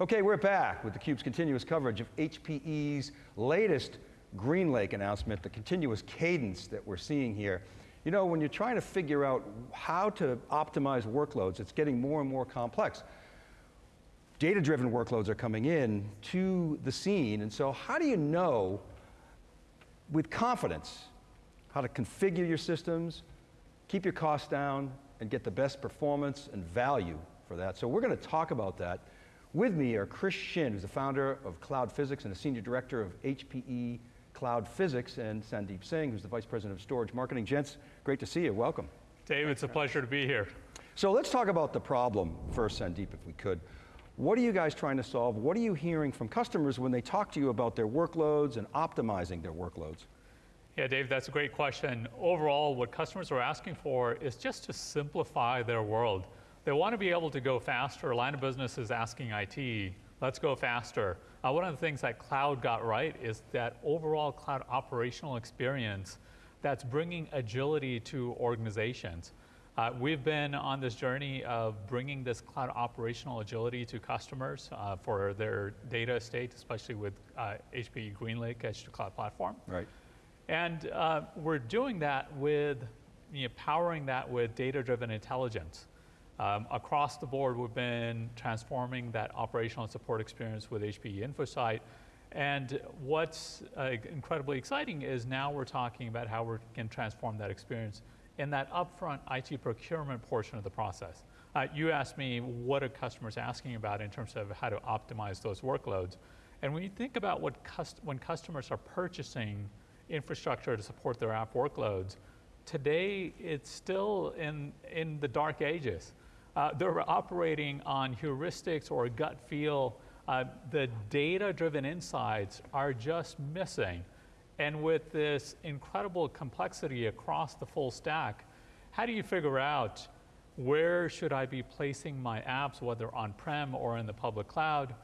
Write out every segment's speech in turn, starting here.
Okay, we're back with theCUBE's continuous coverage of HPE's latest GreenLake announcement, the continuous cadence that we're seeing here. You know, when you're trying to figure out how to optimize workloads, it's getting more and more complex. Data-driven workloads are coming in to the scene, and so how do you know with confidence how to configure your systems, keep your costs down, and get the best performance and value for that? So we're going to talk about that. With me are Chris Schin, who's the founder of Cloud Physics and the Senior Director of HPE Cloud Physics, and Sandeep Singh, who's the Vice President of Storage Marketing. Gents, great to see you, welcome. Dave, it's a pleasure to be here. So let's talk about the problem first, Sandeep, if we could. What are you guys trying to solve? What are you hearing from customers when they talk to you about their workloads and optimizing their workloads? Yeah, Dave, that's a great question. Overall, what customers are asking for is just to simplify their world. They want to be able to go faster. A line of business is asking IT, let's go faster. Uh, one of the things that cloud got right is that overall cloud operational experience that's bringing agility to organizations. Uh, we've been on this journey of bringing this cloud operational agility to customers uh, for their data estate, especially with uh, HPE GreenLake Edge to Cloud Platform. Right. And uh, we're doing that with, you know, powering that with data-driven intelligence. Um, across the board, we've been transforming that operational support experience with HPE InfoSight. And what's uh, incredibly exciting is now we're talking about how we can transform that experience in that upfront IT procurement portion of the process. Uh, you asked me what are customers asking about in terms of how to optimize those workloads. And when you think about what cust when customers are purchasing infrastructure to support their app workloads, today it's still in, in the dark ages. Uh, they're operating on heuristics or gut feel. Uh, the data-driven insights are just missing. And with this incredible complexity across the full stack, how do you figure out where should I be placing my apps, whether on-prem or in the public cloud,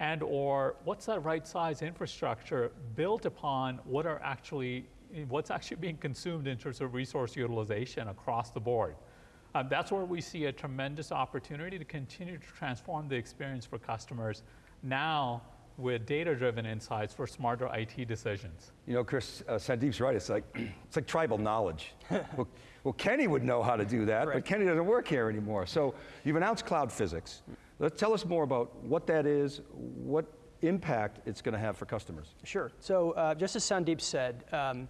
and or what's that right size infrastructure built upon what are actually, what's actually being consumed in terms of resource utilization across the board. Um, that's where we see a tremendous opportunity to continue to transform the experience for customers now with data-driven insights for smarter IT decisions. You know, Chris, uh, Sandeep's right, it's like, it's like tribal knowledge. well, well, Kenny would know how to do that, right. but Kenny doesn't work here anymore. So you've announced Cloud Physics. Let's tell us more about what that is, what impact it's going to have for customers. Sure, so uh, just as Sandeep said, um,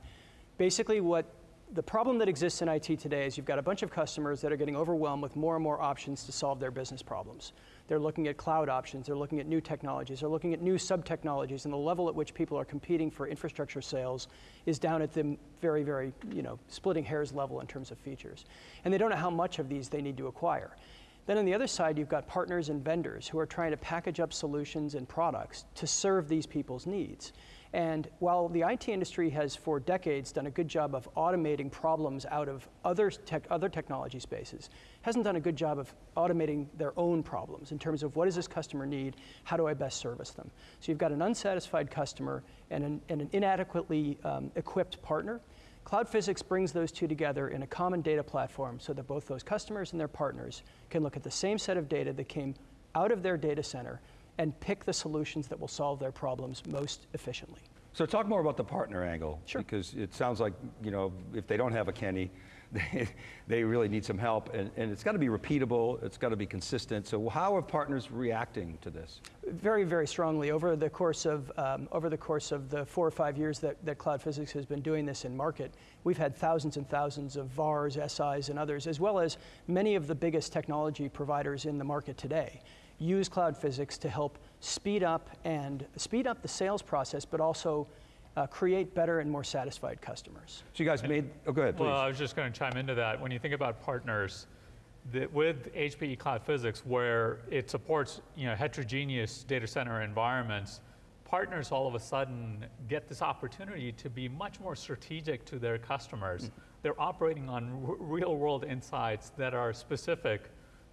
basically what the problem that exists in IT today is you've got a bunch of customers that are getting overwhelmed with more and more options to solve their business problems. They're looking at cloud options, they're looking at new technologies, they're looking at new sub-technologies, and the level at which people are competing for infrastructure sales is down at the very, very, you know, splitting hairs level in terms of features. And they don't know how much of these they need to acquire. Then on the other side, you've got partners and vendors who are trying to package up solutions and products to serve these people's needs. And while the IT industry has for decades done a good job of automating problems out of other, tech, other technology spaces, hasn't done a good job of automating their own problems in terms of what does this customer need, how do I best service them. So you've got an unsatisfied customer and an, and an inadequately um, equipped partner. Cloud Physics brings those two together in a common data platform so that both those customers and their partners can look at the same set of data that came out of their data center and pick the solutions that will solve their problems most efficiently. So talk more about the partner angle. Sure. Because it sounds like, you know, if they don't have a Kenny, they, really need some help, and, and it's got to be repeatable, it's got to be consistent. So how are partners reacting to this? Very, very strongly. Over the course of, um, over the, course of the four or five years that, that Cloud Physics has been doing this in market, we've had thousands and thousands of VARs, SIs, and others, as well as many of the biggest technology providers in the market today use cloud physics to help speed up and speed up the sales process, but also uh, create better and more satisfied customers. So you guys made, oh go ahead, please. Well, I was just going to chime into that. When you think about partners, the, with HPE Cloud Physics, where it supports you know, heterogeneous data center environments, partners all of a sudden get this opportunity to be much more strategic to their customers. Mm. They're operating on real world insights that are specific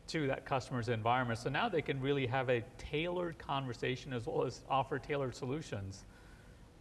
to that customer's environment. So now they can really have a tailored conversation as well as offer tailored solutions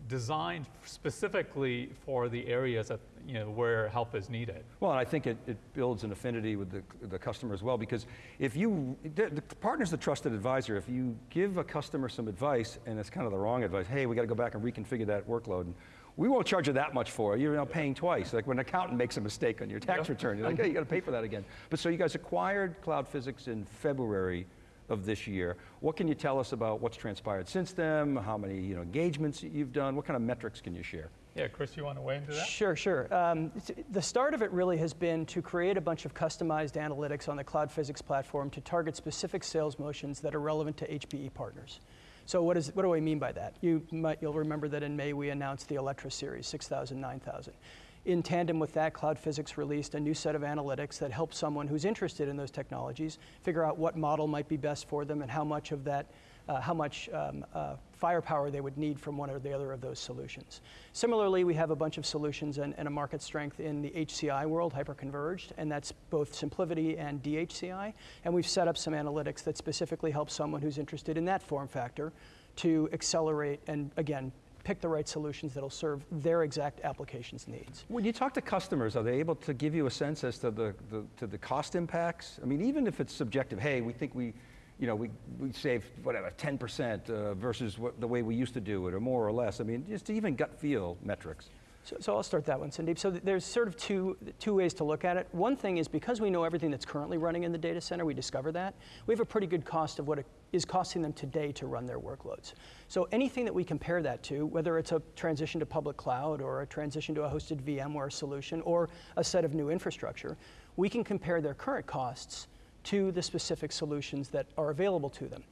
designed specifically for the areas that, you know, where help is needed. Well, and I think it, it builds an affinity with the, the customer as well, because if you, the, the partner's the trusted advisor. If you give a customer some advice, and it's kind of the wrong advice, hey, we got to go back and reconfigure that workload, and we won't charge you that much for it. You're now paying twice. Like when an accountant makes a mistake on your tax return, you're like, hey, you got to pay for that again. But so you guys acquired Cloud Physics in February of this year. What can you tell us about what's transpired since then? How many you know, engagements you've done? What kind of metrics can you share? Yeah, Chris, you want to weigh into that? Sure, sure. Um, the start of it really has been to create a bunch of customized analytics on the Cloud Physics platform to target specific sales motions that are relevant to HPE partners. So what, is, what do I mean by that? You might, you'll remember that in May we announced the Alletra series, 6000, 9000. In tandem with that, Cloud Physics released a new set of analytics that helps someone who's interested in those technologies figure out what model might be best for them and how much of that, uh, how much um, uh, firepower they would need from one or the other of those solutions. Similarly, we have a bunch of solutions and, and a market strength in the HCI world, hyperconverged, and that's both SimpliVity and DHCI. And we've set up some analytics that specifically help someone who's interested in that form factor to accelerate and, again, pick the right solutions that'll serve their exact applications needs. When you talk to customers, are they able to give you a sense as to the, the, to the cost impacts? I mean, even if it's subjective, hey, we think we, you know, we, we saved whatever, 10% uh, versus what, the way we used to do it, or more or less. I mean, just even gut feel metrics. So, so I'll start that one, Sandeep. So there's sort of two, two ways to look at it. One thing is because we know everything that's currently running in the data center, we discover that, we have a pretty good cost of what it is costing them today to run their workloads. So anything that we compare that to, whether it's a transition to public cloud or a transition to a hosted VMware solution or a set of new infrastructure, we can compare their current costs to the specific solutions that are available to them.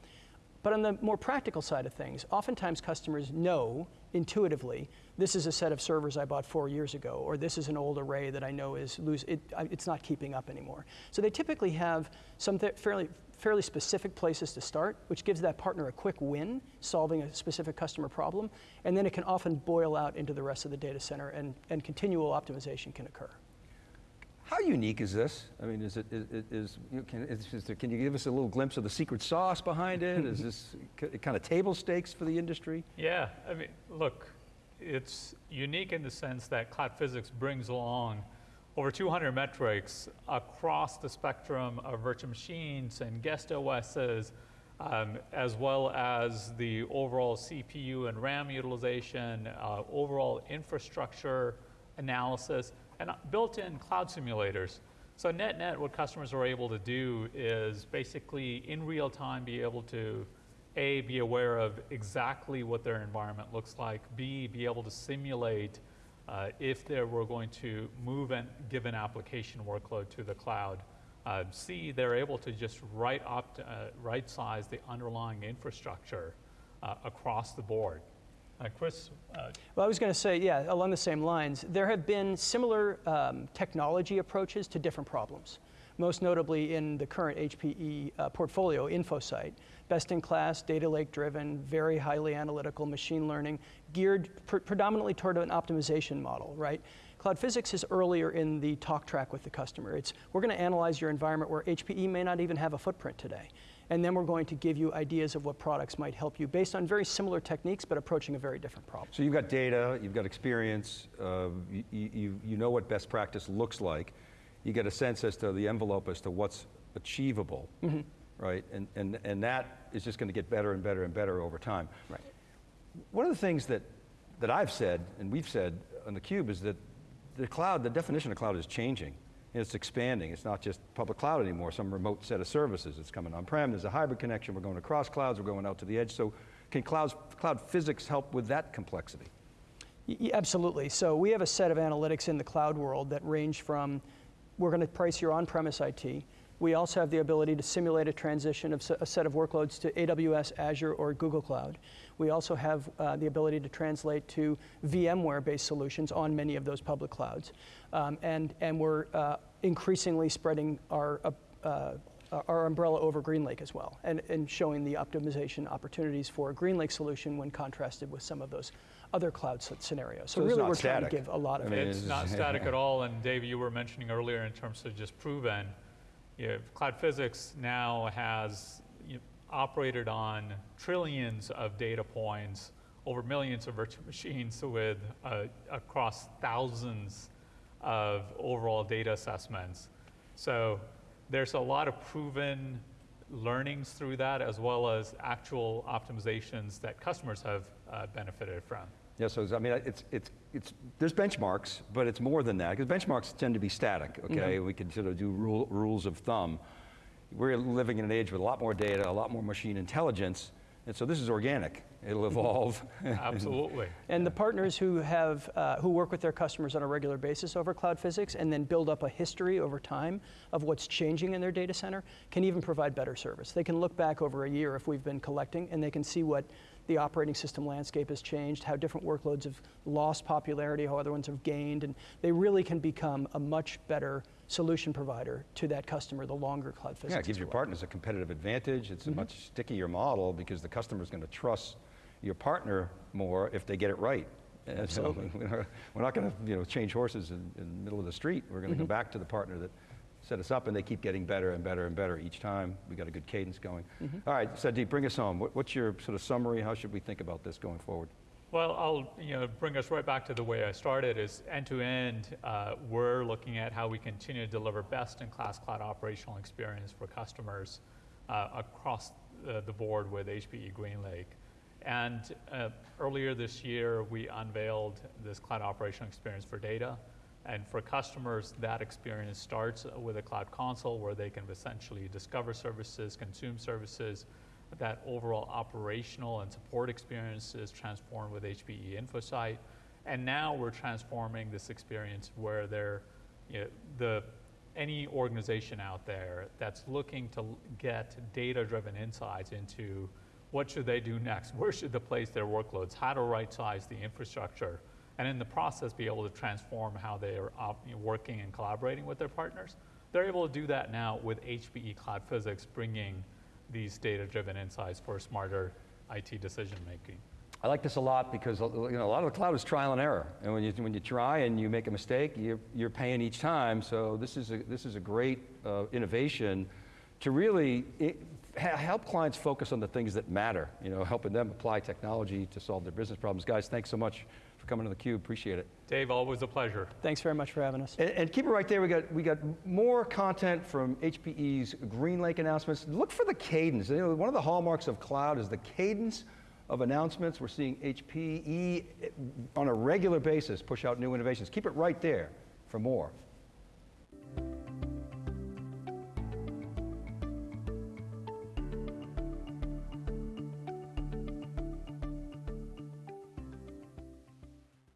But on the more practical side of things, oftentimes customers know intuitively this is a set of servers I bought four years ago, or this is an old array that I know is lose, it, it's not keeping up anymore. So they typically have some fairly, fairly specific places to start, which gives that partner a quick win solving a specific customer problem, and then it can often boil out into the rest of the data center, and, and continual optimization can occur. How unique is this? I mean, is it, is, is, you can, is there, can you give us a little glimpse of the secret sauce behind it? Is this kind of table stakes for the industry? Yeah, I mean, look, it's unique in the sense that Cloud Physics brings along over 200 metrics across the spectrum of virtual machines and guest OSs, um, as well as the overall CPU and RAM utilization, uh, overall infrastructure analysis, and built-in cloud simulators. So net-net, what customers are able to do is basically in real time be able to a, be aware of exactly what their environment looks like. B, be able to simulate uh, if they were going to move a given application workload to the cloud. Uh, C, they're able to just right, opt, uh, right size the underlying infrastructure uh, across the board. Uh, Chris, uh, Well, I was going to say, yeah, along the same lines, there have been similar um, technology approaches to different problems, most notably in the current HPE uh, portfolio, InfoSight. Best in class, data lake driven, very highly analytical machine learning, geared pr- predominantly toward an optimization model, right? Cloud Physics is earlier in the talk track with the customer. It's we're going to analyze your environment where HPE may not even have a footprint today. And then we're going to give you ideas of what products might help you based on very similar techniques, but approaching a very different problem. So you've got data, you've got experience, uh, you, you, you know what best practice looks like. You get a sense as to the envelope as to what's achievable, right? And, and, and that is just going to get better and better and better over time. Right. One of the things that, that I've said, and we've said on theCUBE, is that the cloud, the definition of cloud is changing. It's expanding. It's not just public cloud anymore, some remote set of services. It's coming on-prem, there's a hybrid connection, we're going across clouds, we're going out to the edge. So can clouds, cloud physics help with that complexity? Y- y- Absolutely. So we have a set of analytics in the cloud world that range from we're going to price your on-premise IT. We also have the ability to simulate a transition of a set of workloads to AWS, Azure, or Google Cloud. We also have uh, the ability to translate to VMware-based solutions on many of those public clouds. Um, and, and we're uh, increasingly spreading our, uh, uh, our umbrella over GreenLake as well, and, and showing the optimization opportunities for a GreenLake solution when contrasted with some of those other cloud scenarios. So, So it's really, not we're trying to static. give a lot of I mean, it's it's- not static at all, and Dave, you were mentioning earlier in terms of just proven. You know, Cloud Physics now has you know, operated on trillions of data points over millions of virtual machines with uh, across thousands of overall data assessments. So there's a lot of proven learnings through that, as well as actual optimizations that customers have uh, benefited from. Yeah, so I mean, it's, it's, it's, there's benchmarks, but it's more than that, because benchmarks tend to be static, mm-hmm. okay? We can sort of do rule, rules of thumb. We're living in an age with a lot more data, a lot more machine intelligence, and so this is organic. It'll evolve. Absolutely. And the partners who have, uh, who work with their customers on a regular basis over cloud physics and then build up a history over time of what's changing in their data center can even provide better service. They can look back over a year if we've been collecting and they can see what the operating system landscape has changed, how different workloads have lost popularity, how other ones have gained, and they really can become a much better solution provider to that customer the longer cloud physics Yeah, it gives your partners a competitive advantage. It's Mm-hmm. a much stickier model because the customer's going to trust your partner more if they get it right. And so Absolutely. we're not going to, you know, change horses in, in the middle of the street. We're going to Mm-hmm. go back to the partner that set us up, and they keep getting better and better and better each time. We got a good cadence going. Mm-hmm. All right, Sandeep, bring us home. What, what's your sort of summary? How should we think about this going forward? Well, I'll you know bring us right back to the way I started. Is end to end, uh, we're looking at how we continue to deliver best-in-class cloud operational experience for customers uh, across the, the board with HPE GreenLake. And uh, earlier this year, we unveiled this cloud operational experience for data. And for customers, that experience starts with a cloud console where they can essentially discover services, consume services. That overall operational and support experience is transformed with HPE InfoSight. And now we're transforming this experience where they're, you know, the, any organization out there that's looking to get data-driven insights into what should they do next, where should they place their workloads, how to right-size the infrastructure, and in the process be able to transform how they are working and collaborating with their partners. They're able to do that now with HPE Cloud Physics bringing these data-driven insights for smarter IT decision-making. I like this a lot because you know, a lot of the cloud is trial and error. And when you, when you try and you make a mistake, you're, you're paying each time. So this is a, this is a great uh, innovation to really i ha- help clients focus on the things that matter, you know, helping them apply technology to solve their business problems. Guys, thanks so much coming to theCUBE, appreciate it. Dave, always a pleasure. Thanks very much for having us. And, and keep it right there. We got we got more content from HPE's GreenLake announcements. Look for the cadence. You know, one of the hallmarks of cloud is the cadence of announcements. We're seeing HPE on a regular basis push out new innovations. Keep it right there for more.